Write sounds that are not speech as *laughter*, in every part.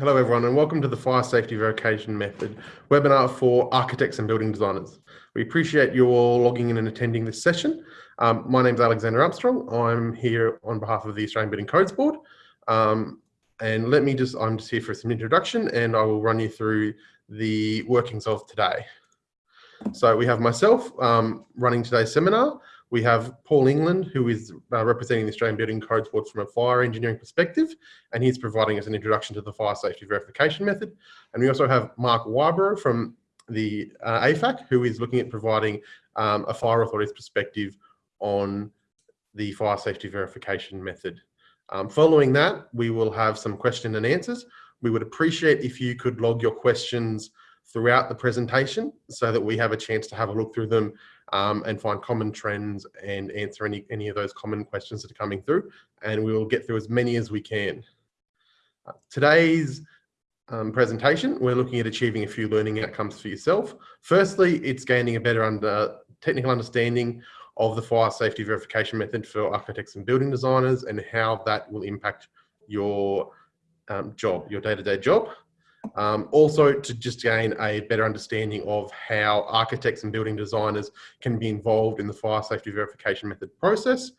Hello everyone and welcome to the Fire Safety Verification Method webinar for architects and building designers. We appreciate you all logging in and attending this session. Um, my name is Alexander Armstrong. I'm here on behalf of the Australian Building Codes Board. Um, and let me just, I'm just here for some introduction and I will run you through the workings of today. So we have myself um, running today's seminar. We have Paul England, who is uh, representing the Australian Building Codes Board from a fire engineering perspective, and he's providing us an introduction to the fire safety verification method. And we also have Mark Whybro from the uh, AFAC, who is looking at providing um, a fire authority's perspective on the fire safety verification method. Um, following that, we will have some question and answers. We would appreciate if you could log your questions throughout the presentation so that we have a chance to have a look through them um, and find common trends and answer any, any of those common questions that are coming through. And we will get through as many as we can. Uh, today's um, presentation, we're looking at achieving a few learning outcomes for yourself. Firstly, it's gaining a better under, technical understanding of the fire safety verification method for architects and building designers and how that will impact your um, job, your day-to-day -day job. Um, also to just gain a better understanding of how architects and building designers can be involved in the fire safety verification method process.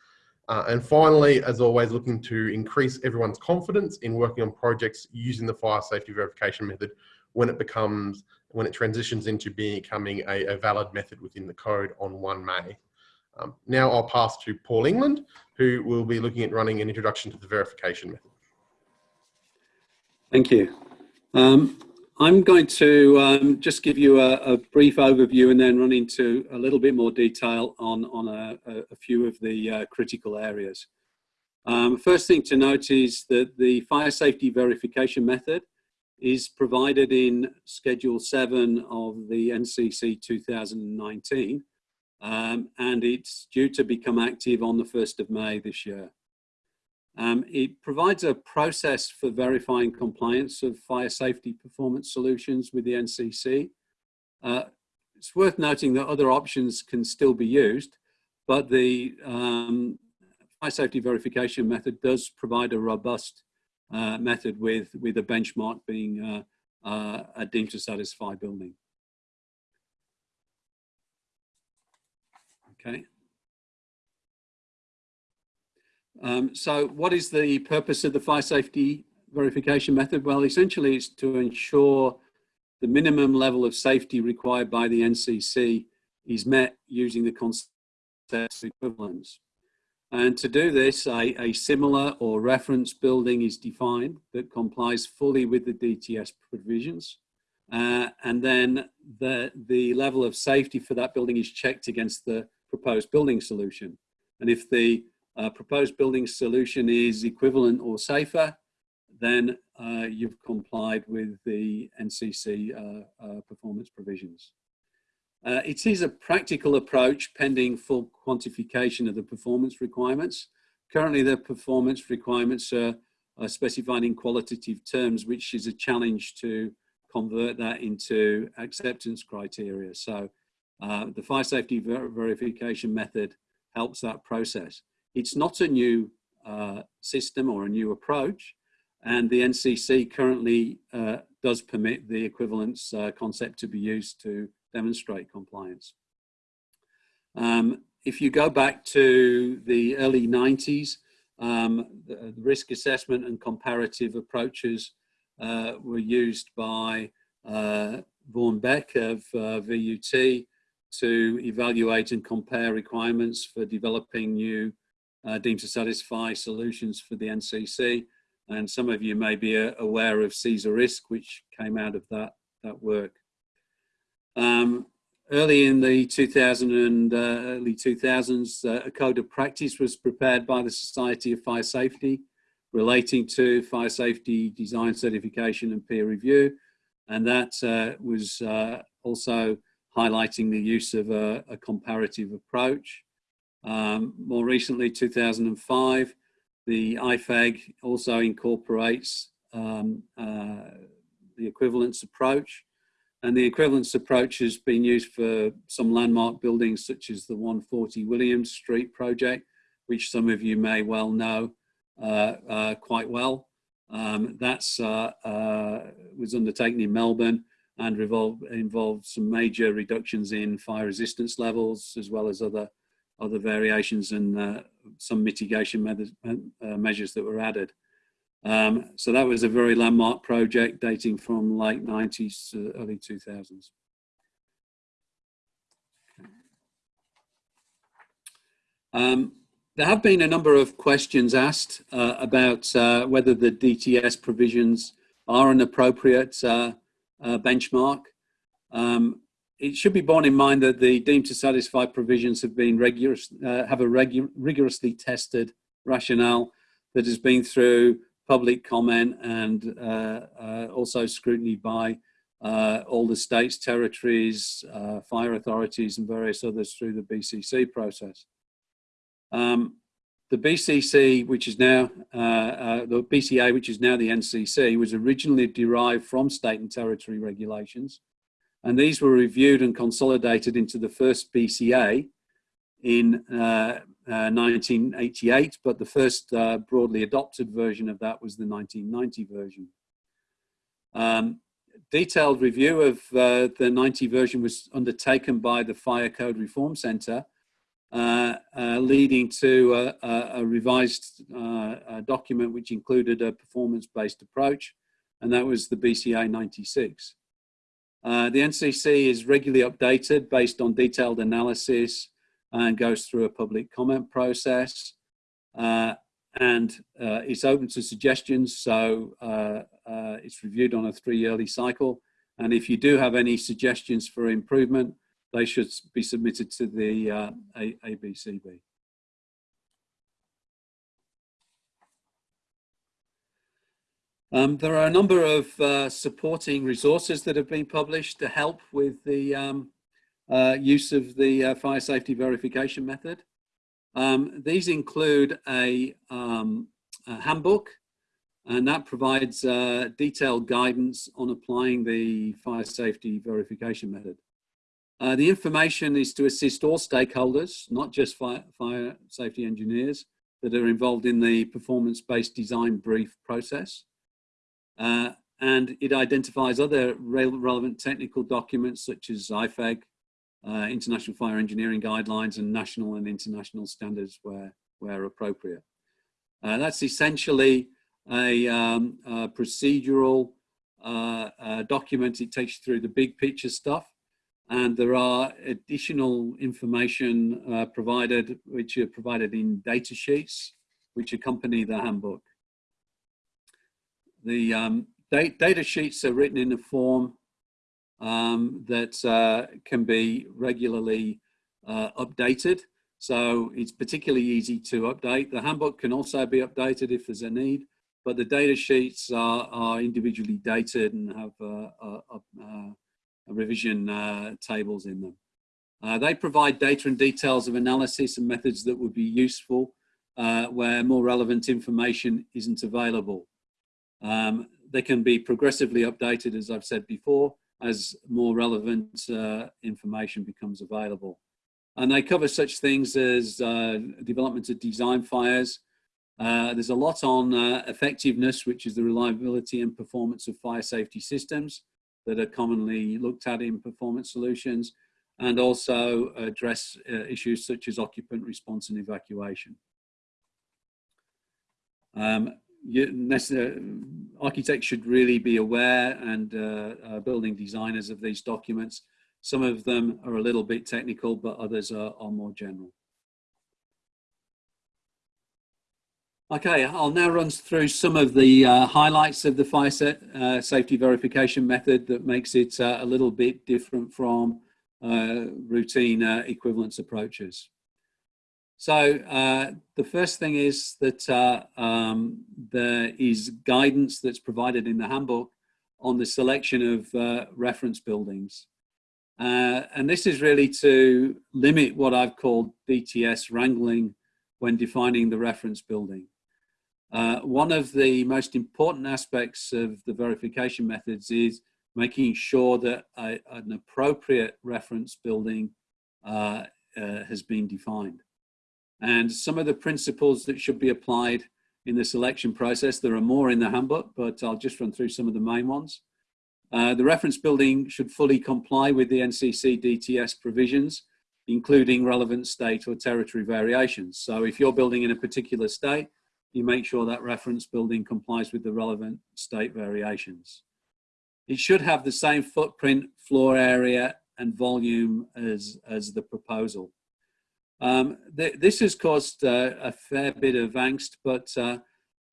Uh, and finally, as always, looking to increase everyone's confidence in working on projects using the fire safety verification method when it becomes, when it transitions into becoming a, a valid method within the code on 1 May. Um, now I'll pass to Paul England, who will be looking at running an introduction to the verification method. Thank you. Um, I'm going to um, just give you a, a, brief overview and then run into a little bit more detail on, on a, a few of the uh, critical areas. Um, first thing to note is that the fire safety verification method is provided in Schedule 7 of the NCC 2019 um, and it's due to become active on the 1st of May this year. Um, it provides a process for verifying compliance of fire safety performance solutions with the NCC. Uh, it's worth noting that other options can still be used, but the um, fire safety verification method does provide a robust uh, method with, with a benchmark being uh, uh a deemed to satisfy building. Okay. Um, so what is the purpose of the fire safety verification method? Well, essentially it's to ensure the minimum level of safety required by the NCC is met using the concept equivalence. And to do this, a, a, similar or reference building is defined that complies fully with the DTS provisions. Uh, and then the, the level of safety for that building is checked against the proposed building solution. And if the uh, proposed building solution is equivalent or safer, then uh, you've complied with the NCC uh, uh, performance provisions. Uh, it is a practical approach pending full quantification of the performance requirements. Currently the performance requirements are, are specified in qualitative terms, which is a challenge to convert that into acceptance criteria. So uh, the fire safety ver verification method helps that process. It's not a new uh, system or a new approach, and the NCC currently uh, does permit the equivalence uh, concept to be used to demonstrate compliance. Um, if you go back to the early 90s, um, the, risk assessment and comparative approaches uh, were used by uh, Vaughan Beck of uh, VUT to evaluate and compare requirements for developing new uh, deemed to satisfy solutions for the NCC. And some of you may be uh, aware of CESARE-Risk, which came out of that, that work. Um, early in the 2000 and uh, early 2000s, uh, a code of practice was prepared by the Society of Fire Safety relating to fire safety design certification and peer review. And that uh, was uh, also highlighting the use of a, a comparative approach. Um, more recently, 2005, the IFEG also incorporates um, uh, the equivalence approach. And the equivalence approach has been used for some landmark buildings such as the 140 Williams Street project, which some of you may well know uh, uh, quite well. Um, uh, uh, was undertaken in Melbourne and involved some major reductions in fire resistance levels as well as other other variations and uh, some mitigation methods, uh, measures that were added. Um, so that was a very landmark project dating from late 90s, to early 2000s. Um, there have been a number of questions asked uh, about uh, whether the DTS provisions are an appropriate uh, uh, benchmark. Um, it should be borne in mind that the deemed to satisfy provisions have been rigorous, uh, have a rigorously tested rationale that has been through public comment and uh, also scrutiny by all the states, territories, fire authorities and various others through the BCC process. Um, the BCC, which is now uh, uh, the BCA, which is now the NCC, was originally derived from state and territory regulations, and these were reviewed and consolidated into the first BCA in uh, 1988. Uh, but the first uh, broadly adopted version of that was the 1990 version. Um, detailed review of uh, the 90 version was undertaken by the Fire Code Reform Centre uh, uh, leading to a, a revised a document which included a performance-based approach, and that was the BCA 96. Uh, the NCC is regularly updated based on detailed analysis and goes through a public comment process. Uh, and uh, it's open to suggestions, so it's reviewed on a three-yearly cycle. And if you do have any suggestions for improvement, they should be submitted to the uh, ABCB. Um, there are a number of uh, supporting resources that have been published to help with the um, uh, use of the uh, fire safety verification method. Um, these include a, um, a, handbook, and that provides uh, detailed guidance on applying the fire safety verification method. Uh, the information is to assist all stakeholders, not just fire, fire safety engineers that are involved in the performance-based design brief process. Uh, and it identifies other re relevant technical documents such as IFEG, uh, International Fire Engineering Guidelines and national and international standards where, where appropriate. Uh, that's essentially a, um, a procedural uh, uh, document. It takes you through the big picture stuff and there are additional information uh, provided, which are provided in data sheets, which accompany the handbook. The um, data sheets are written in a form um, that uh, can be regularly uh, updated. So it's particularly easy to update. The handbook can also be updated if there's a need, but the data sheets are, are individually dated and have uh, revision uh, tables in them. Uh, they provide data and details of analysis and methods that would be useful uh, where more relevant information isn't available. Um, they can be progressively updated, as I've said before, as more relevant uh, information becomes available. And they cover such things as uh, development of design fires. Uh, there's a lot on effectiveness, which is the reliability and performance of fire safety systems that are commonly looked at in performance solutions and also address uh, issues such as occupant response and evacuation. Um, you, architects should really be aware and uh, uh, building designers of these documents. Some of them are a little bit technical, but others are, are more general. Okay, I'll now run through some of the uh, highlights of the set, uh, safety verification method that makes it uh, a little bit different from uh, routine uh, equivalence approaches. So uh, the first thing is that um, there is guidance that's provided in the handbook on the selection of reference buildings. and this is really to limit what I've called DTS wrangling when defining the reference building. Uh, one of the most important aspects of the verification methods is making sure that a, an appropriate reference building uh, uh, has been defined. And some of the principles that should be applied in the selection process. There are more in the handbook, but I'll just run through some of the main ones. Uh, the reference building should fully comply with the NCC DTS provisions, including relevant state or territory variations. So if you're building in a particular state, you make sure that reference building complies with the relevant state variations. It should have the same footprint, floor area, and volume as, as the proposal. Um, th this has caused uh, a fair bit of angst, but uh,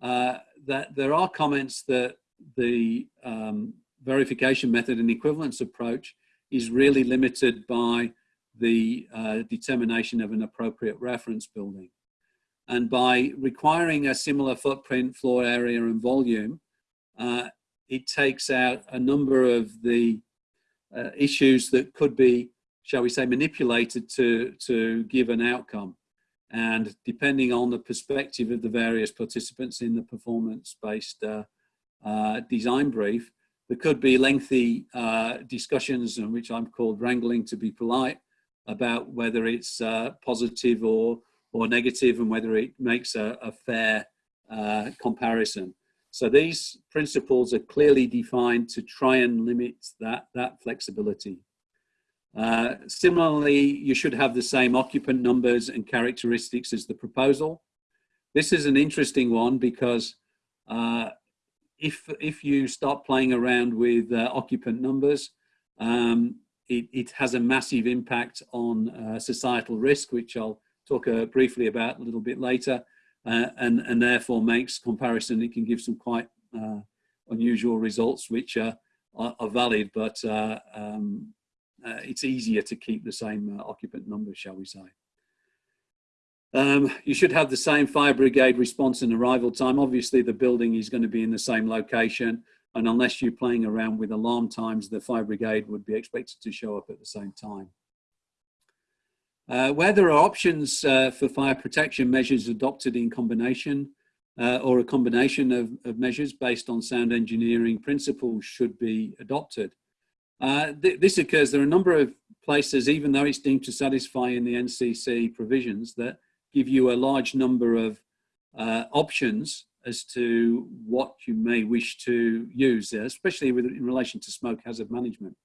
uh, that there are comments that the um, verification method and equivalence approach is really limited by the uh, determination of an appropriate reference building. And by requiring a similar footprint, floor area and volume, it takes out a number of the uh, issues that could be, shall we say, manipulated to, to give an outcome. And depending on the perspective of the various participants in the performance-based uh, uh, design brief, there could be lengthy uh, discussions, in which I'm called wrangling to be polite, about whether it's uh, positive or, or negative and whether it makes a, a fair uh, comparison. So these principles are clearly defined to try and limit that, that flexibility. Uh, similarly, you should have the same occupant numbers and characteristics as the proposal. This is an interesting one because uh, if, if you start playing around with uh, occupant numbers, um, it, it, has a massive impact on uh, societal risk, which I'll talk uh, briefly about a little bit later uh, and, and therefore makes comparison, it can give some quite unusual results which are, are, valid, but um, uh, it's easier to keep the same uh, occupant numbers, shall we say. Um, you should have the same fire brigade response and arrival time. Obviously, the building is going to be in the same location, and unless you're playing around with alarm times, the fire brigade would be expected to show up at the same time. Uh, where there are options uh, for fire protection measures adopted in combination uh, or a combination of, of, measures based on sound engineering principles should be adopted. Uh, th this occurs, there are a number of places, even though it's deemed to satisfy in the NCC provisions, that give you a large number of uh, options as to what you may wish to use, especially with, in relation to smoke hazard management.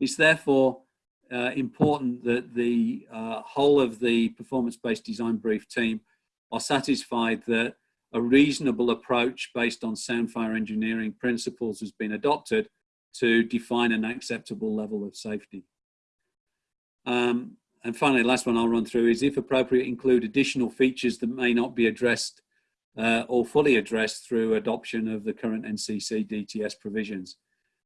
It's therefore uh, important that the uh, whole of the performance-based design brief team are satisfied that a reasonable approach based on sound fire engineering principles has been adopted to define an acceptable level of safety. Um, and finally, last one I'll run through is if appropriate, include additional features that may not be addressed uh, or fully addressed through adoption of the current NCC DTS provisions.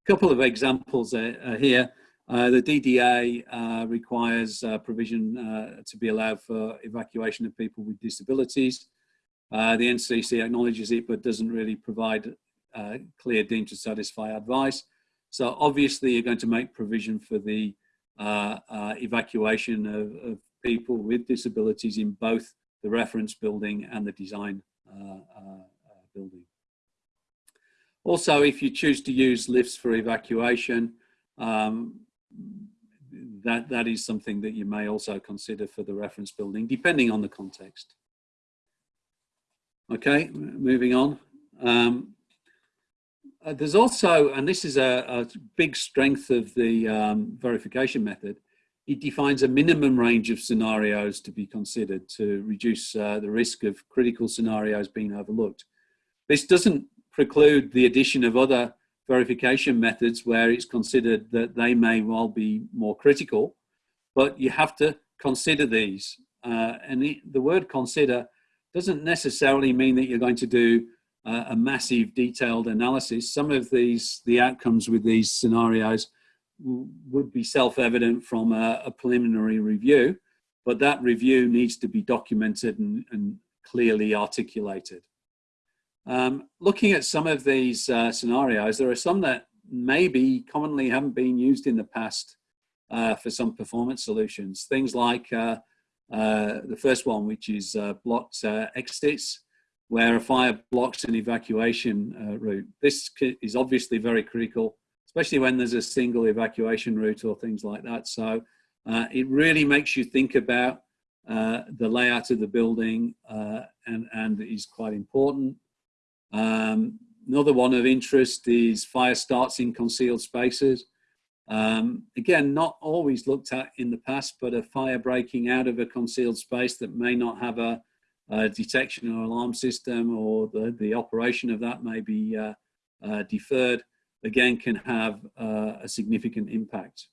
A couple of examples uh, here. Uh, the DDA uh, requires uh, provision uh, to be allowed for evacuation of people with disabilities. Uh, the NCC acknowledges it, but doesn't really provide clear deemed to satisfy advice. So obviously you're going to make provision for the uh, uh, evacuation of, of, people with disabilities in both the reference building and the design uh, building. Also, if you choose to use lifts for evacuation, um, that, that is something that you may also consider for the reference building, depending on the context. Okay, moving on. Um, uh, there's also, and this is a, a big strength of the um, verification method, it defines a minimum range of scenarios to be considered to reduce uh, the risk of critical scenarios being overlooked. This doesn't preclude the addition of other verification methods where it's considered that they may well be more critical, but you have to consider these. Uh, and the, the, word consider doesn't necessarily mean that you're going to do uh, a massive detailed analysis. Some of these, the outcomes with these scenarios would be self-evident from a, a, preliminary review, but that review needs to be documented and, and clearly articulated. Um, looking at some of these uh, scenarios, there are some that maybe commonly haven't been used in the past uh, for some performance solutions. Things like uh, uh the first one, which is uh, blocked uh, exits, where a fire blocks an evacuation route. This is obviously very critical, especially when there's a single evacuation route or things like that. So it really makes you think about uh, the layout of the building uh, and, and is quite important. Um, another one of interest is fire starts in concealed spaces. Um, again, not always looked at in the past, but a fire breaking out of a concealed space that may not have a, a detection or alarm system or the, the operation of that may be uh, uh, deferred, again, can have uh, a significant impact.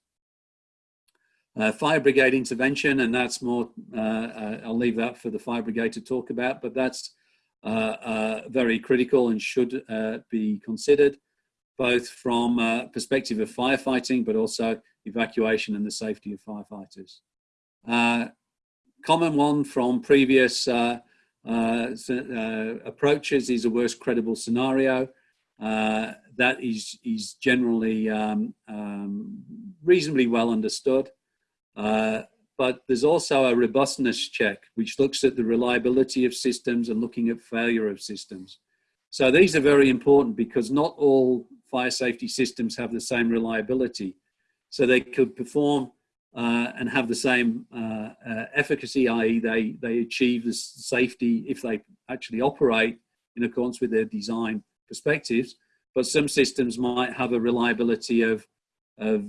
Uh, fire brigade intervention, and that's more, uh, uh, I'll leave that for the fire brigade to talk about, but that's very critical and should be considered both from a perspective of firefighting, but also evacuation and the safety of firefighters. Uh, common one from previous uh, uh, uh approaches is a worst credible scenario. Uh, that is, is generally um, um, reasonably well understood. But there's also a robustness check, which looks at the reliability of systems and looking at failure of systems. So these are very important because not all fire safety systems have the same reliability. So they could perform uh, and have the same uh, uh, efficacy, i.e. They, they achieve the safety if they actually operate in accordance with their design perspectives. But some systems might have a reliability of, of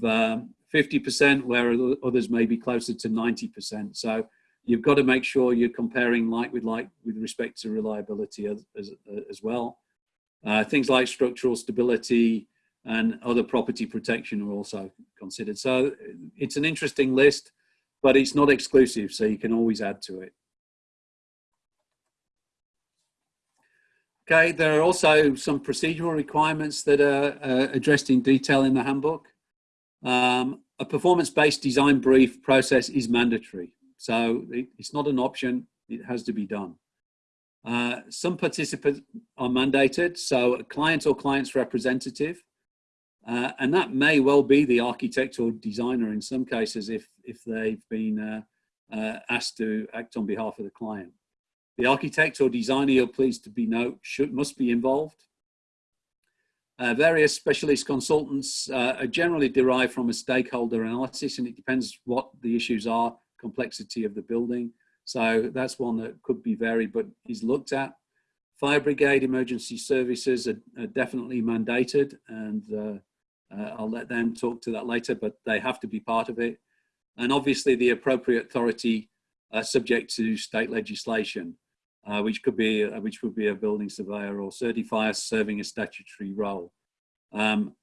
50% um, where others may be closer to 90%. So you've got to make sure you're comparing like with like with respect to reliability as, as, as well. Uh, things like structural stability and other property protection are also considered. So it's an interesting list, but it's not exclusive, so you can always add to it. Okay, there are also some procedural requirements that are uh, addressed in detail in the handbook. Um, a performance-based design brief process is mandatory. So it, it's not an option, it has to be done. Uh, some participants are mandated, so a client or client's representative, uh, and that may well be the architect or designer in some cases if, if they've been uh, uh asked to act on behalf of the client. The architect or designer, you're pleased to be note, should, must be involved. Uh, various specialist consultants uh, are generally derived from a stakeholder analysis and it depends what the issues are complexity of the building. So that's one that could be varied, but is looked at. Fire brigade emergency services are, are definitely mandated and uh, uh, I'll let them talk to that later, but they have to be part of it. And obviously the appropriate authority uh, subject to state legislation, uh, which could be, uh, which would be a building surveyor or certifier serving a statutory role. Um,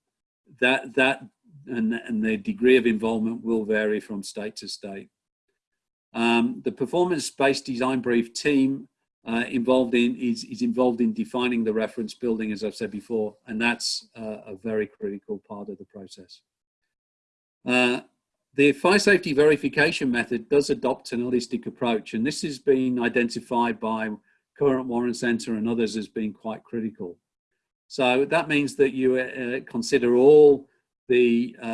that, that and, and the degree of involvement will vary from state to state. Um, the performance-based design brief team uh, involved in is, is involved in defining the reference building, as I've said before, and that's uh, a very critical part of the process. Uh, the fire safety verification method does adopt an holistic approach, and this has been identified by Current Warren Center and others as being quite critical. So that means that you uh, consider all the uh,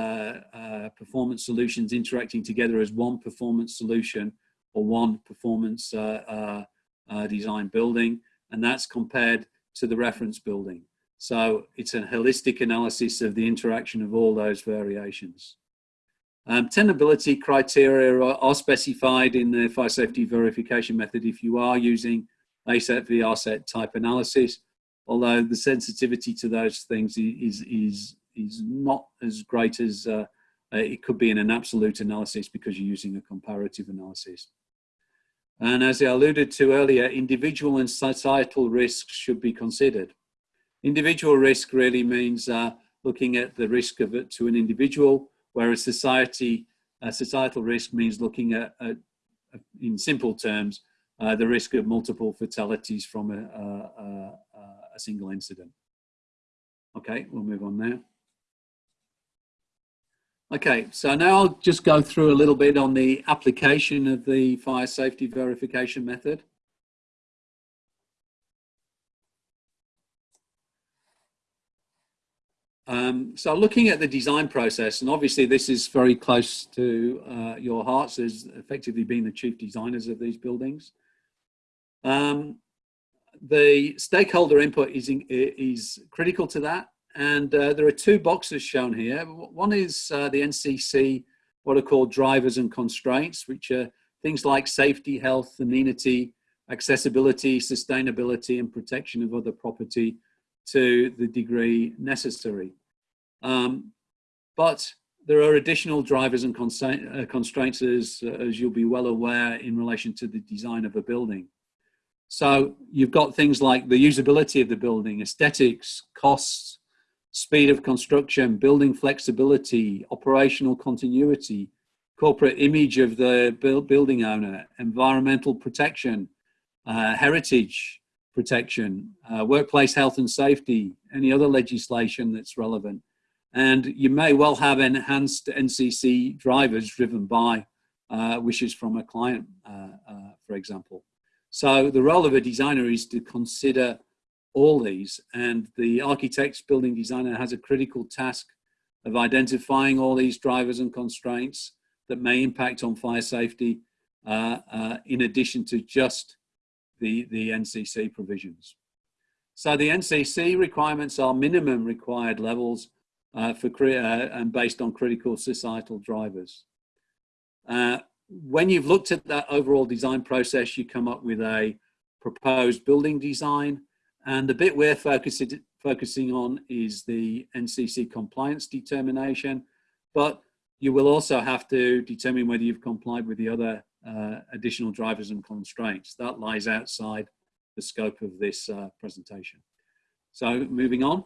uh, performance solutions interacting together as one performance solution or one performance uh, design building, and that's compared to the reference building. So it's a holistic analysis of the interaction of all those variations. Um, tenability criteria are, are, specified in the fire safety verification method if you are using ASET VRSET type analysis, although the sensitivity to those things is, is, is not as great as uh, it could be in an absolute analysis because you're using a comparative analysis. And as I alluded to earlier, individual and societal risks should be considered. Individual risk really means uh, looking at the risk of it to an individual, whereas society, uh, societal risk means looking at, at in simple terms, uh, the risk of multiple fatalities from a, a, a single incident. Okay, we'll move on now. Okay, so now I'll just go through a little bit on the application of the fire safety verification method. Um, so looking at the design process, and obviously this is very close to uh, your hearts as effectively being the chief designers of these buildings. Um, the stakeholder input is, in, is critical to that. And uh, there are two boxes shown here. One is uh, the NCC, what are called drivers and constraints, which are things like safety, health, amenity, accessibility, sustainability, and protection of other property to the degree necessary. Um, but there are additional drivers and uh, constraints, as, uh, as you'll be well aware, in relation to the design of a building. So you've got things like the usability of the building, aesthetics, costs, speed of construction, building flexibility, operational continuity, corporate image of the building owner, environmental protection, uh, heritage protection, uh, workplace health and safety, any other legislation that's relevant. And you may well have enhanced NCC drivers driven by uh, wishes from a client, uh, uh, for example. So the role of a designer is to consider all these and the architect's building designer has a critical task of identifying all these drivers and constraints that may impact on fire safety uh, uh, in addition to just the, the NCC provisions. So the NCC requirements are minimum required levels uh, for uh, and based on critical societal drivers. Uh, when you've looked at that overall design process, you come up with a proposed building design. And the bit we're focusing, focusing on is the NCC compliance determination. But you will also have to determine whether you've complied with the other uh, additional drivers and constraints. That lies outside the scope of this uh, presentation. So moving on.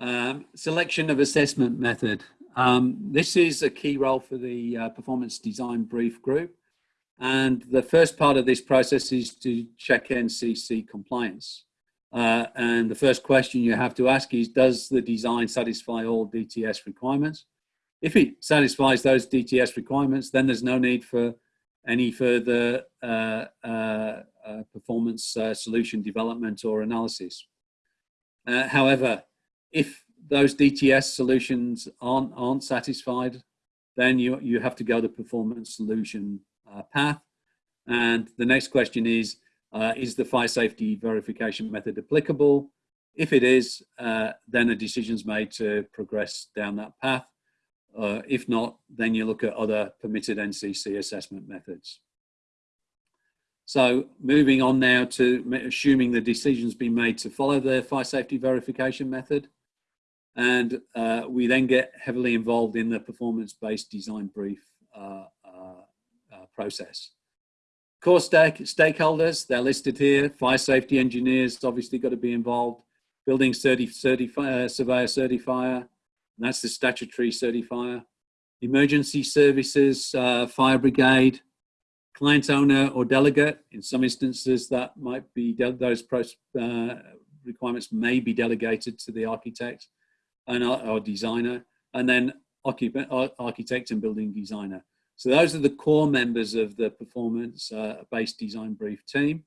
Um, selection of assessment method. Um, this is a key role for the uh, performance design brief group. And the first part of this process is to check NCC compliance. Uh, and the first question you have to ask is, does the design satisfy all DTS requirements? If it satisfies those DTS requirements, then there's no need for any further uh, uh, uh performance uh, solution development or analysis. Uh, however, if those DTS solutions aren't, aren't satisfied, then you, you have to go the performance solution uh, path. And the next question is, uh, is the fire safety verification method applicable? If it is, uh, then a decision is made to progress down that path. Uh, if not, then you look at other permitted NCC assessment methods. So moving on now to assuming the decision's been made to follow the fire safety verification method. And uh, we then get heavily involved in the performance-based design brief uh, process. Core stake, stakeholders, they're listed here. Fire safety engineers obviously got to be involved. Building uh, surveyor certifier, that's the statutory certifier. Emergency services, uh, fire brigade, client owner or delegate. In some instances, that might be those uh, requirements may be delegated to the architect and our, designer, and then architect and building designer. So those are the core members of the performance-based uh, design brief team.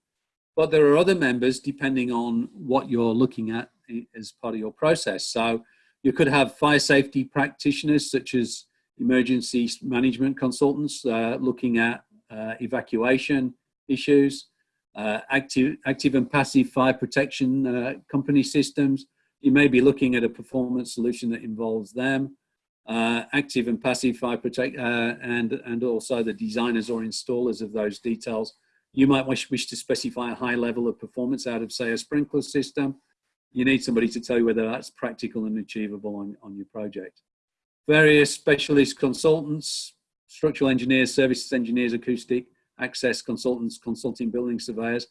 But there are other members depending on what you're looking at as part of your process. So you could have fire safety practitioners such as emergency management consultants uh, looking at uh, evacuation issues, uh, active, active and passive fire protection uh, company systems, you may be looking at a performance solution that involves them, uh, active and passive fire protect, uh, and, and also the designers or installers of those details. You might wish, wish to specify a high level of performance out of, say, a sprinkler system. You need somebody to tell you whether that's practical and achievable on, on your project. Various specialist consultants, structural engineers, services engineers, acoustic, access consultants, consulting building surveyors,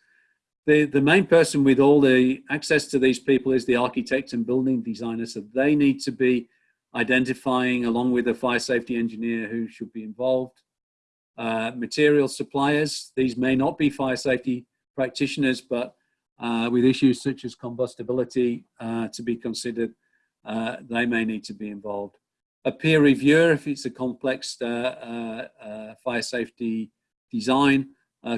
the, the main person with all the access to these people is the architect and building designer. So they need to be identifying along with a fire safety engineer who should be involved. Uh, material suppliers, these may not be fire safety practitioners, but uh, with issues such as combustibility uh, to be considered, uh, they may need to be involved. A peer reviewer, if it's a complex uh, uh, fire safety design,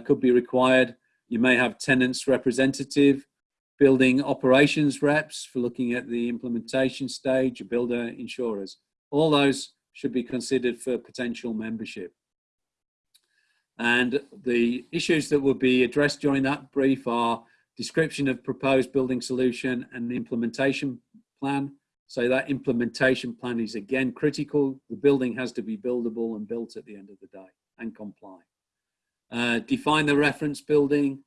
could be required. You may have tenants representative, building operations reps for looking at the implementation stage, builder insurers. All those should be considered for potential membership. And the issues that will be addressed during that brief are description of proposed building solution and implementation plan, So that implementation plan is again critical. The building has to be buildable and built at the end of the day and comply. Uh, define the reference building,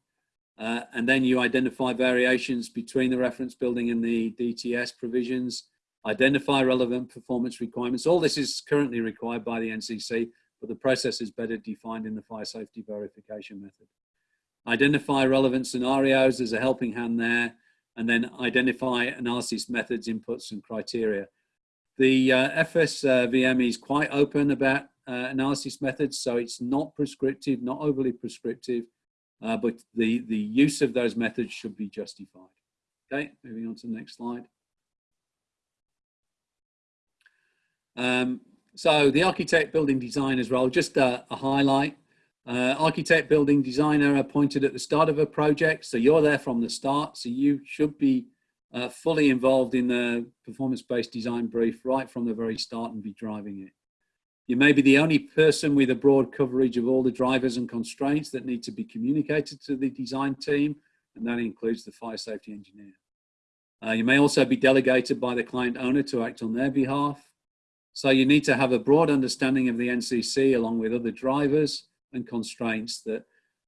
uh, and then you identify variations between the reference building and the DTS provisions, identify relevant performance requirements. All this is currently required by the NCC, but the process is better defined in the fire safety verification method. Identify relevant scenarios, as a helping hand there, and then identify analysis methods, inputs, and criteria. The uh, FSVM is quite open about uh, analysis methods, so it's not prescriptive, not overly prescriptive, uh, but the, the use of those methods should be justified. Okay, moving on to the next slide. Um, so the architect building designer's role, just a, a highlight. Uh, architect building designer appointed at the start of a project. So you're there from the start. So you should be uh, fully involved in the performance-based design brief right from the very start and be driving it. You may be the only person with a broad coverage of all the drivers and constraints that need to be communicated to the design team, and that includes the fire safety engineer. Uh, you may also be delegated by the client owner to act on their behalf. So you need to have a broad understanding of the NCC along with other drivers and constraints that,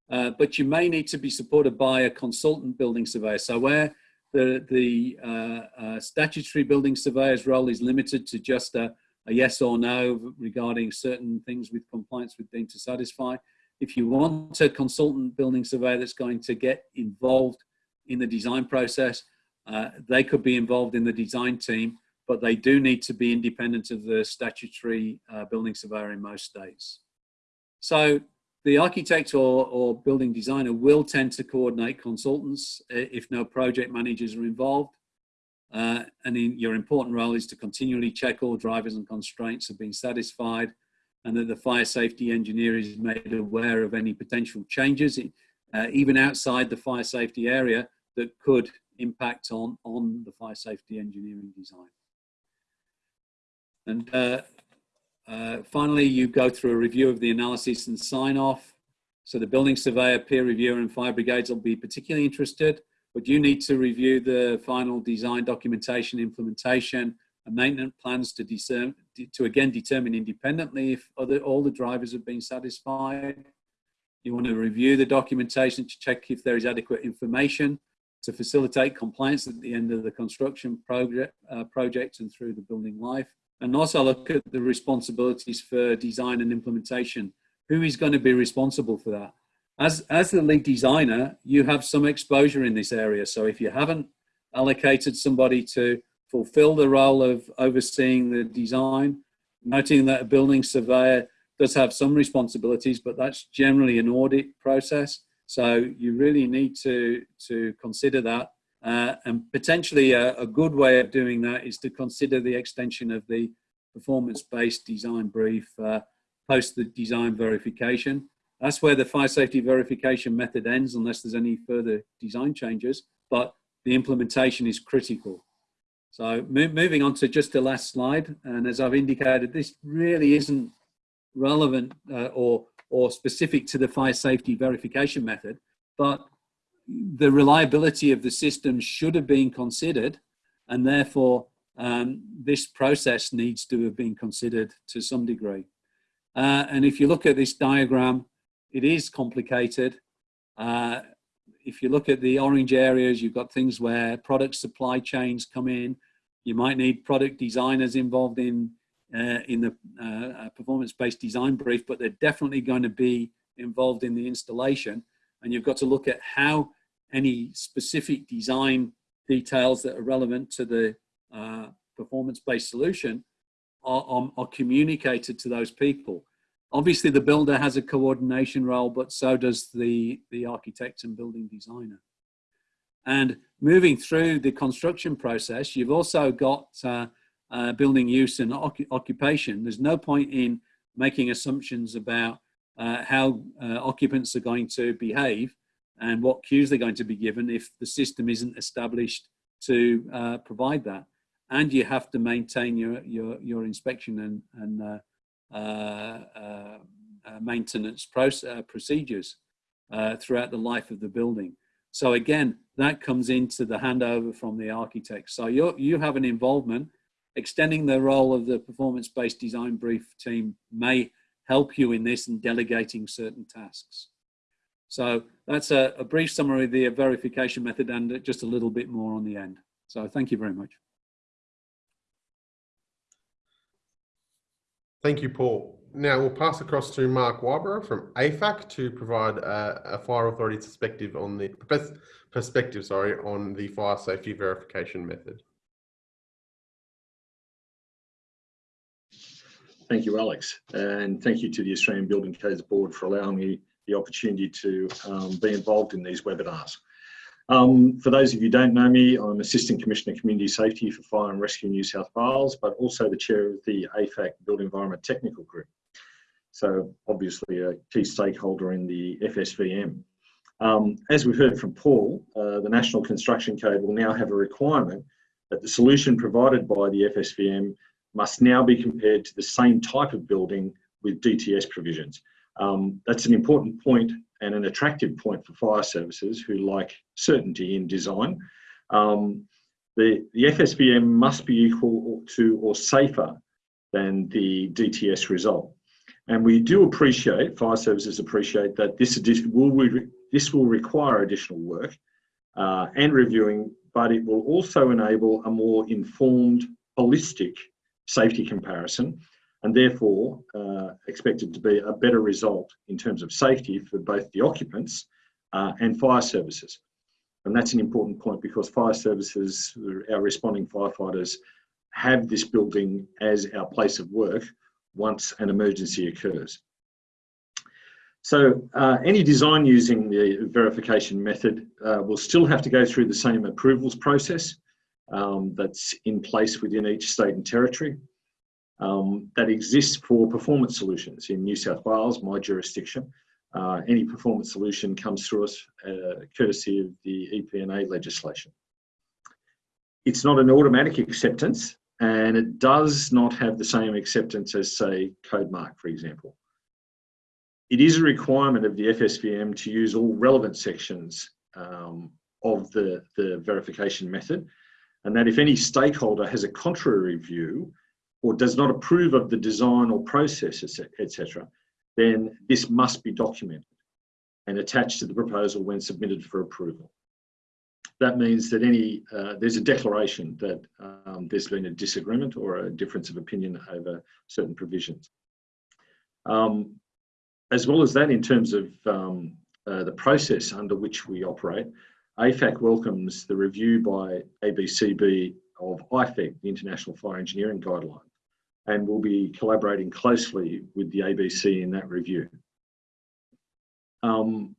uh, but you may need to be supported by a consultant building surveyor. So where the, the uh, uh statutory building surveyor's role is limited to just a, a yes or no regarding certain things with compliance with deemed to satisfy. If you want a consultant building surveyor that's going to get involved in the design process, uh, they could be involved in the design team, but they do need to be independent of the statutory uh, building surveyor in most states. So the architect or, or building designer will tend to coordinate consultants if no project managers are involved. Uh, and in, your important role is to continually check all drivers and constraints have been satisfied and that the fire safety engineer is made aware of any potential changes, uh, even outside the fire safety area, that could impact on, on the fire safety engineering design. And uh, uh, finally, you go through a review of the analysis and sign off. So the building surveyor, peer reviewer and fire brigades will be particularly interested but you need to review the final design documentation, implementation, and maintenance plans to, discern, to again determine independently if other, all the drivers have been satisfied. You want to review the documentation to check if there is adequate information to facilitate compliance at the end of the construction project, uh, project and through the building life. And also look at the responsibilities for design and implementation. Who is going to be responsible for that? As, as the lead designer, you have some exposure in this area. So if you haven't allocated somebody to fulfill the role of overseeing the design, noting that a building surveyor does have some responsibilities, but that's generally an audit process. So you really need to, to consider that. Uh, and potentially a, a, good way of doing that is to consider the extension of the performance-based design brief uh, post the design verification. That's where the fire safety verification method ends unless there's any further design changes, but the implementation is critical. So moving on to just the last slide, and as I've indicated, this really isn't relevant uh, or, or specific to the fire safety verification method, but the reliability of the system should have been considered, and therefore um, this process needs to have been considered to some degree. Uh, and if you look at this diagram, it is complicated. Uh, if you look at the orange areas, you've got things where product supply chains come in. You might need product designers involved in uh, in the uh, performance-based design brief, but they're definitely going to be involved in the installation. And you've got to look at how any specific design details that are relevant to the uh, performance-based solution are, are, are communicated to those people. Obviously, the builder has a coordination role, but so does the, the architect and building designer. And moving through the construction process, you've also got uh, uh, building use and occupation. There's no point in making assumptions about uh, how uh, occupants are going to behave and what cues they're going to be given if the system isn't established to uh, provide that. And you have to maintain your, your, your inspection and, and uh, Uh, uh, uh, maintenance process, procedures throughout the life of the building. So again, that comes into the handover from the architect. So you you have an involvement extending the role of the performance-based design brief team may help you in this and delegating certain tasks. So that's a, a brief summary of the verification method and just a little bit more on the end. So thank you very much. Thank you, Paul. Now we'll pass across to Mark Whybro from AFAC to provide a, a fire authority perspective on the perspective, sorry, on the fire safety verification method. Thank you, Alex, and thank you to the Australian Building Codes Board for allowing me the opportunity to um, be involved in these webinars. Um, for those of you who don't know me, I'm Assistant Commissioner Community Safety for Fire and Rescue New South Wales, but also the Chair of the AFAC Built Environment Technical Group. So obviously a key stakeholder in the FSVM. Um, as we've heard from Paul, uh, the National Construction Code will now have a requirement that the solution provided by the FSVM must now be compared to the same type of building with DTS provisions. Um, that's an important point and an attractive point for fire services who like certainty in design. Um, the, the FSVM must be equal to or safer than the DTS result. And we do appreciate, fire services appreciate that this, will, this will require additional work uh, and reviewing, but it will also enable a more informed, holistic safety comparison and therefore uh, expected to be a better result in terms of safety for both the occupants uh, and fire services. And that's an important point because fire services, our responding firefighters, have this building as our place of work once an emergency occurs. So uh, any design using the verification method uh, will still have to go through the same approvals process um, that's in place within each state and territory um, that exists for performance solutions in New South Wales, my jurisdiction. Uh, any performance solution comes through us uh, courtesy of the EPA legislation. It's not an automatic acceptance and it does not have the same acceptance as say CodeMark, for example. It is a requirement of the FSVM to use all relevant sections um, of the, the verification method and that if any stakeholder has a contrary view or does not approve of the design or process, etc., then this must be documented and attached to the proposal when submitted for approval. That means that any uh, there's a declaration that um, there's been a disagreement or a difference of opinion over certain provisions. Um, as well as that, in terms of um, uh, the process under which we operate, AFAC welcomes the review by ABCB of IFEG, the International Fire Engineering Guideline, and we'll be collaborating closely with the ABC in that review. Um,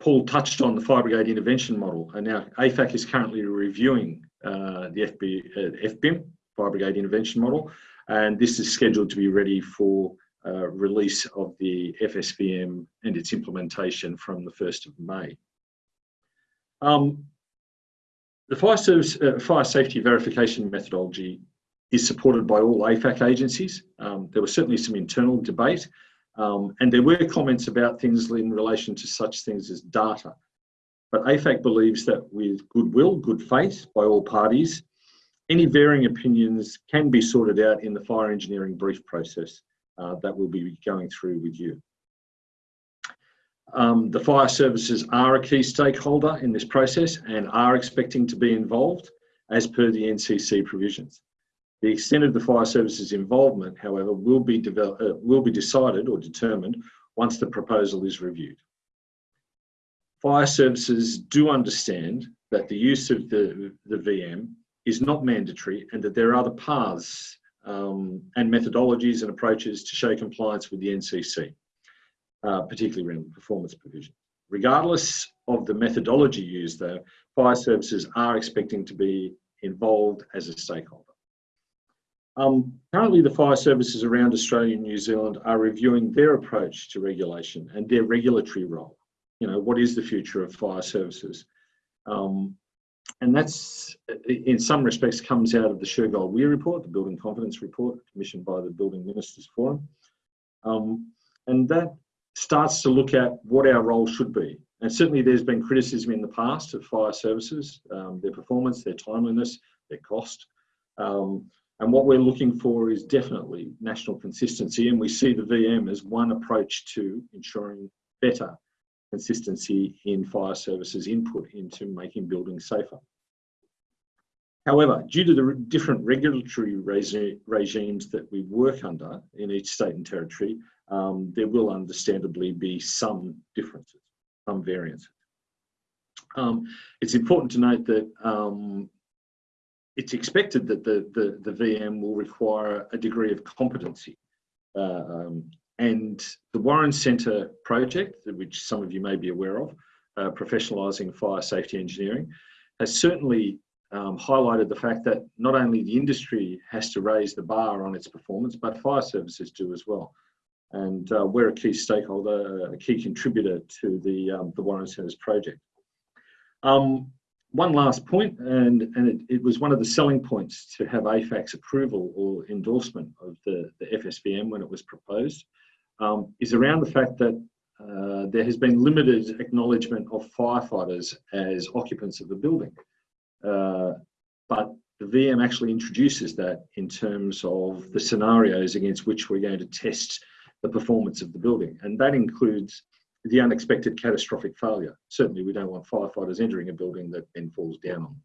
Paul touched on the fire brigade intervention model, and now AFAC is currently reviewing uh, the FB, uh, FBIM, fire brigade intervention model, and this is scheduled to be ready for uh, release of the FSVM and its implementation from the 1st of May. Um, the fire, service, uh, fire safety verification methodology is supported by all AFAC agencies. Um, there was certainly some internal debate um, and there were comments about things in relation to such things as data. But AFAC believes that with goodwill, good faith by all parties, any varying opinions can be sorted out in the fire engineering brief process uh, that we'll be going through with you. Um, the fire services are a key stakeholder in this process and are expecting to be involved as per the NCC provisions. The extent of the fire services involvement, however, will be, develop, uh, will be decided or determined once the proposal is reviewed. Fire services do understand that the use of the, the VM is not mandatory and that there are other paths um, and methodologies and approaches to show compliance with the NCC uh, particularly around performance provision. Regardless of the methodology used though, fire services are expecting to be involved as a stakeholder. Um, currently the fire services around Australia and New Zealand are reviewing their approach to regulation and their regulatory role. You know, what is the future of fire services? Um, and that's, in some respects, comes out of the Shergold Weir report, the Building Confidence Report, commissioned by the Building Ministers Forum. Um, and that starts to look at what our role should be. And certainly there's been criticism in the past of fire services, um, their performance, their timeliness, their cost. Um, And what we're looking for is definitely national consistency, and we see the VM as one approach to ensuring better consistency in fire services input into making buildings safer. However, due to the different regulatory regi regimes that we work under in each state and territory, um, there will understandably be some differences, some variances. Um, it's important to note that um, it's expected that the, the, the, VM will require a degree of competency. Uh, um, and the Warren Centre project, which some of you may be aware of, uh, professionalising fire safety engineering, has certainly um, highlighted the fact that not only the industry has to raise the bar on its performance, but fire services do as well. And uh, we're a key stakeholder, a key contributor to the, um, the Warren Centres project. Um, one last point, and, and it, it, was one of the selling points to have AFAC's approval or endorsement of the, the FSVM when it was proposed, um, is around the fact that uh, there has been limited acknowledgement of firefighters as occupants of the building. Uh, but the VM actually introduces that in terms of the scenarios against which we're going to test the performance of the building. And that includes the unexpected catastrophic failure. Certainly we don't want firefighters entering a building that then falls down on.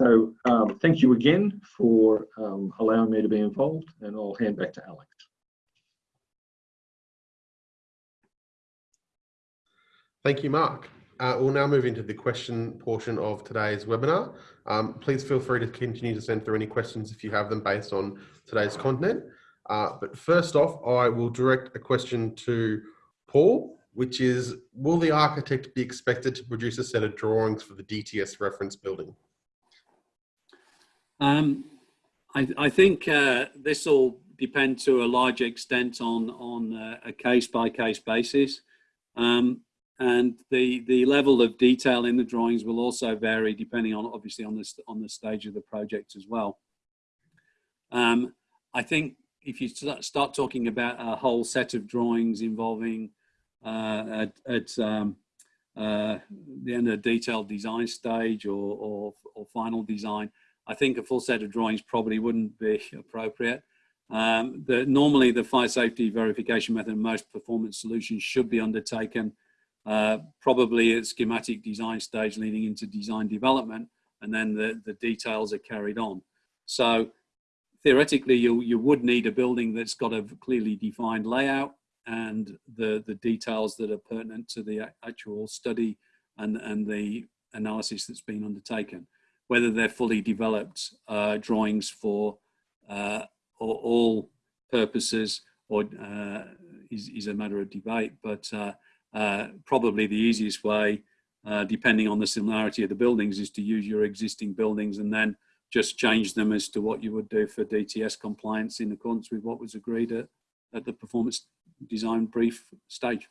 So um, thank you again for um, allowing me to be involved and I'll hand back to Alex. Thank you, Mark. Uh, we'll now move into the question portion of today's webinar. Um, please feel free to continue to send through any questions if you have them based on today's content. Uh, but first off, I will direct a question to Paul, which is, will the architect be expected to produce a set of drawings for the DTS reference building? Um, I, I, think uh, this will depend to a large extent on, on uh, a case-by-case -case basis. Um, and the the level of detail in the drawings will also vary depending on obviously on this on the stage of the project as well um, i think if you start talking about a whole set of drawings involving at, at um, uh, the end of the detailed design stage or, or, or, final design, I think a full set of drawings probably wouldn't be *laughs* appropriate. Um, the, normally the fire safety verification method in most performance solutions should be undertaken uh, probably at schematic design stage leading into design development, and then the, the details are carried on. So theoretically, you, you would need a building that's got a clearly defined layout and the, the details that are pertinent to the actual study and, and the analysis that's been undertaken. Whether they're fully developed uh, drawings for uh, all purposes or uh, is, is a matter of debate, but uh, uh, probably the easiest way, uh, depending on the similarity of the buildings, is to use your existing buildings and then just change them as to what you would do for DTS compliance in accordance with what was agreed at, at the performance design brief stage.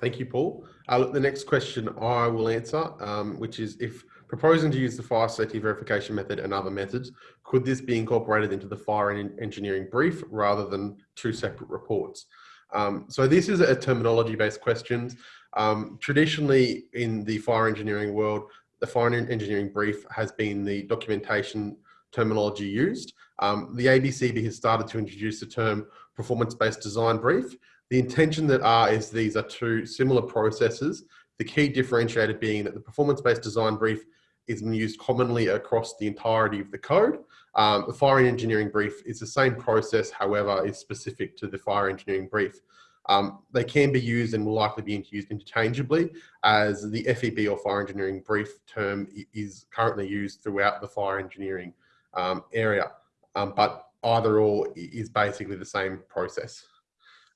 Thank you, Paul. Uh, the next question I will answer, um, which is if proposing to use the fire safety verification method and other methods, could this be incorporated into the fire engineering brief rather than two separate reports? Um, so this is a terminology based questions. Um, traditionally in the fire engineering world, the fire engineering brief has been the documentation terminology used. Um, the ABCB has started to introduce the term performance-based design brief. The intention that are is these are two similar processes. The key differentiator being that the performance-based design brief is used commonly across the entirety of the code. Um, the fire engineering brief is the same process, however, is specific to the fire engineering brief. Um, they can be used and will likely be used interchangeably as the FEB or fire engineering brief term is currently used throughout the fire engineering um, area. Um, but either or is basically the same process.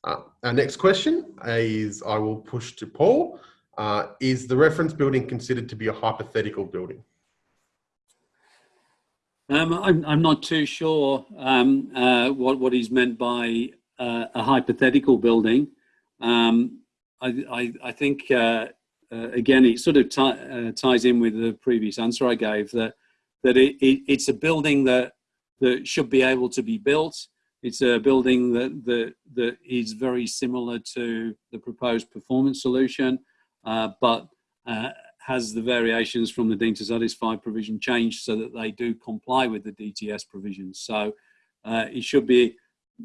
Uh, our next question is, I will push to Paul. Uh, is the reference building considered to be a hypothetical building? Um, I'm, I'm not too sure um, uh, what, what is meant by uh, a hypothetical building. Um, I, I, I, think, uh, uh again, it sort of ties in with the previous answer I gave that, that it, it, it's a building that, that should be able to be built. It's a building that, that, that is very similar to the proposed performance solution, uh, but has the variations from the deemed to satisfy provision changed so that they do comply with the DTS provisions. So uh, it should be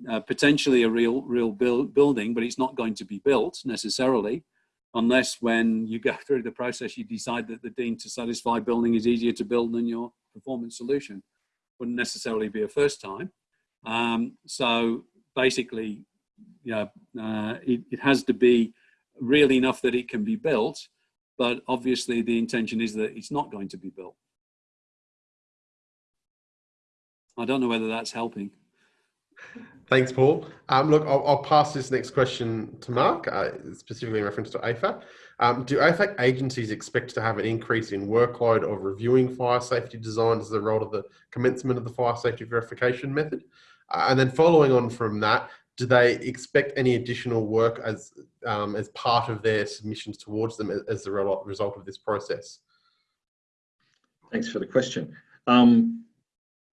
uh, potentially a real real build, building, but it's not going to be built necessarily unless when you go *laughs* through the process you decide that the deemed to satisfy building is easier to build than your performance solution. Wouldn't necessarily be a first time. Um, so basically, yeah, uh, it, it has to be real enough that it can be built, but obviously the intention is that it's not going to be built. I don't know whether that's helping. Thanks, Paul. Um, look, I'll, I'll, pass this next question to Mark, uh, specifically in reference to AFAC. Um, do AFAC agencies expect to have an increase in workload of reviewing fire safety design as a result of the commencement of the fire safety verification method? Uh, and then following on from that, do they expect any additional work as um, as part of their submissions towards them as the result of this process? Thanks for the question. Um,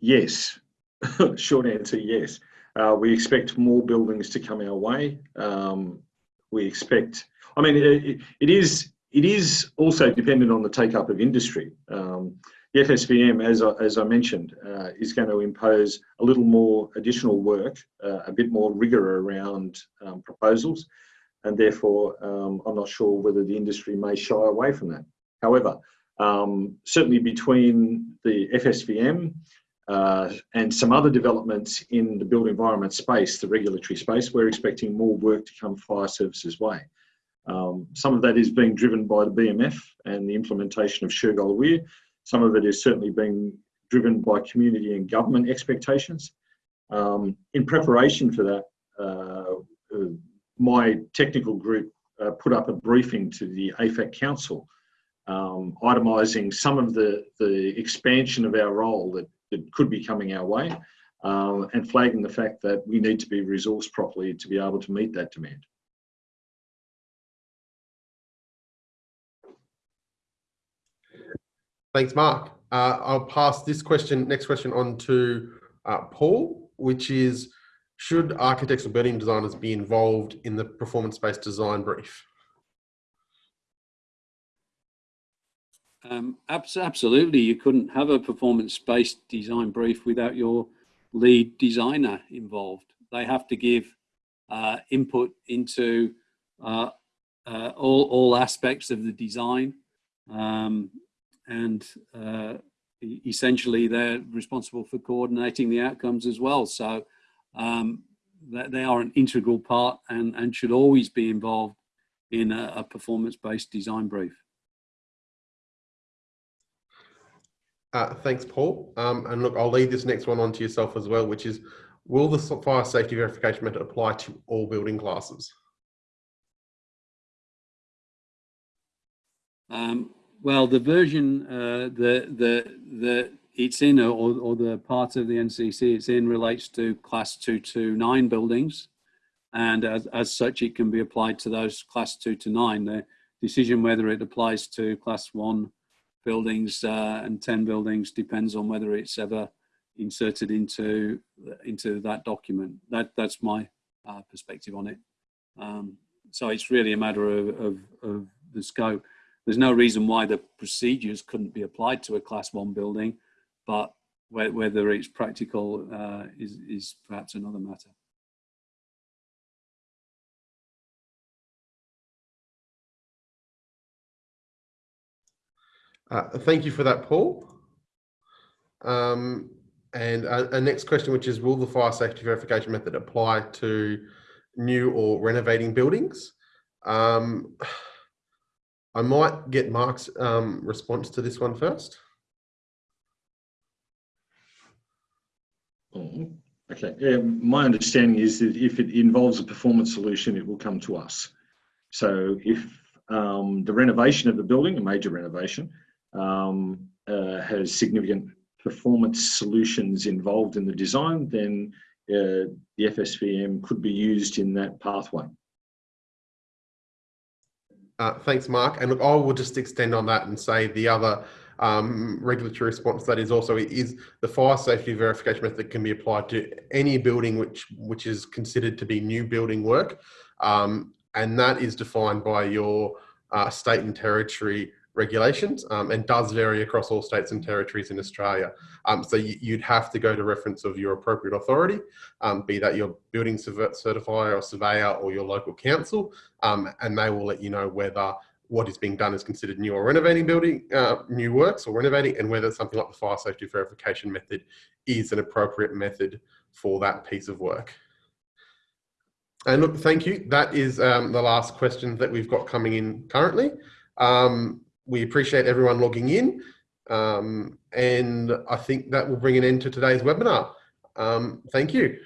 yes, *laughs* short answer, yes. Uh, we expect more buildings to come our way. Um, we expect, I mean, it, it is it is also dependent on the take up of industry. Um, the FSVM, as I, as I mentioned, uh, is going to impose a little more additional work, uh, a bit more rigour around um, proposals, and therefore um, I'm not sure whether the industry may shy away from that. However, um, certainly between the FSVM uh, and some other developments in the built environment space, the regulatory space, we're expecting more work to come fire services way. Um, some of that is being driven by the BMF and the implementation of Shergold Weir. Some of it is certainly being driven by community and government expectations. Um, in preparation for that, uh, uh, my technical group uh, put up a briefing to the AFAC Council, um, itemising some of the, the expansion of our role that that could be coming our way um, and flagging the fact that we need to be resourced properly to be able to meet that demand. Thanks, Mark. Uh, I'll pass this question, next question on to uh, Paul, which is, should architects or building designers be involved in the performance-based design brief? Um, absolutely, you couldn't have a performance-based design brief without your lead designer involved. They have to give uh, input into uh, uh, all, all aspects of the design um, and uh, essentially they're responsible for coordinating the outcomes as well. So um, they are an integral part and, and should always be involved in a, a performance-based design brief. Uh, thanks, Paul. Um, and look, I'll leave this next one on to yourself as well, which is, will the fire safety verification method apply to all building classes? Um, well, the version uh, the the the it's in, or, or the part of the NCC it's in, relates to class two to nine buildings, and as as such, it can be applied to those class two to nine. The decision whether it applies to class one buildings uh, and 10 buildings depends on whether it's ever inserted into into that document. That that's my uh, perspective on it. Um, so it's really a matter of, of, of, the scope. There's no reason why the procedures couldn't be applied to a class one building, but whether it's practical uh, is, is perhaps another matter. Uh, thank you for that, Paul. Um, and a, a, next question, which is, will the fire safety verification method apply to new or renovating buildings? Um, *sighs* I might get Mark's um, response to this one first. Oh, okay, yeah, my understanding is that if it involves a performance solution, it will come to us. So if um, the renovation of the building, a major renovation, um, uh, has significant performance solutions involved in the design, then uh, the FSVM could be used in that pathway. Uh, thanks, Mark. And look, I will just extend on that and say the other um, regulatory response that is also is the fire safety verification method can be applied to any building which which is considered to be new building work, um, and that is defined by your uh, state and territory regulations um, and does vary across all states and territories in Australia. Um, so you, would have to go to reference of your appropriate authority, um, be that your building certifier or surveyor or your local council, um, and they will let you know whether what is being done is considered new or renovating building, uh, new works or renovating, and whether something like the fire safety verification method is an appropriate method for that piece of work. And look, thank you. That is um, the last question that we've got coming in currently. Um, we appreciate everyone logging in. Um, and I think that will bring an end to today's webinar. Um, thank you.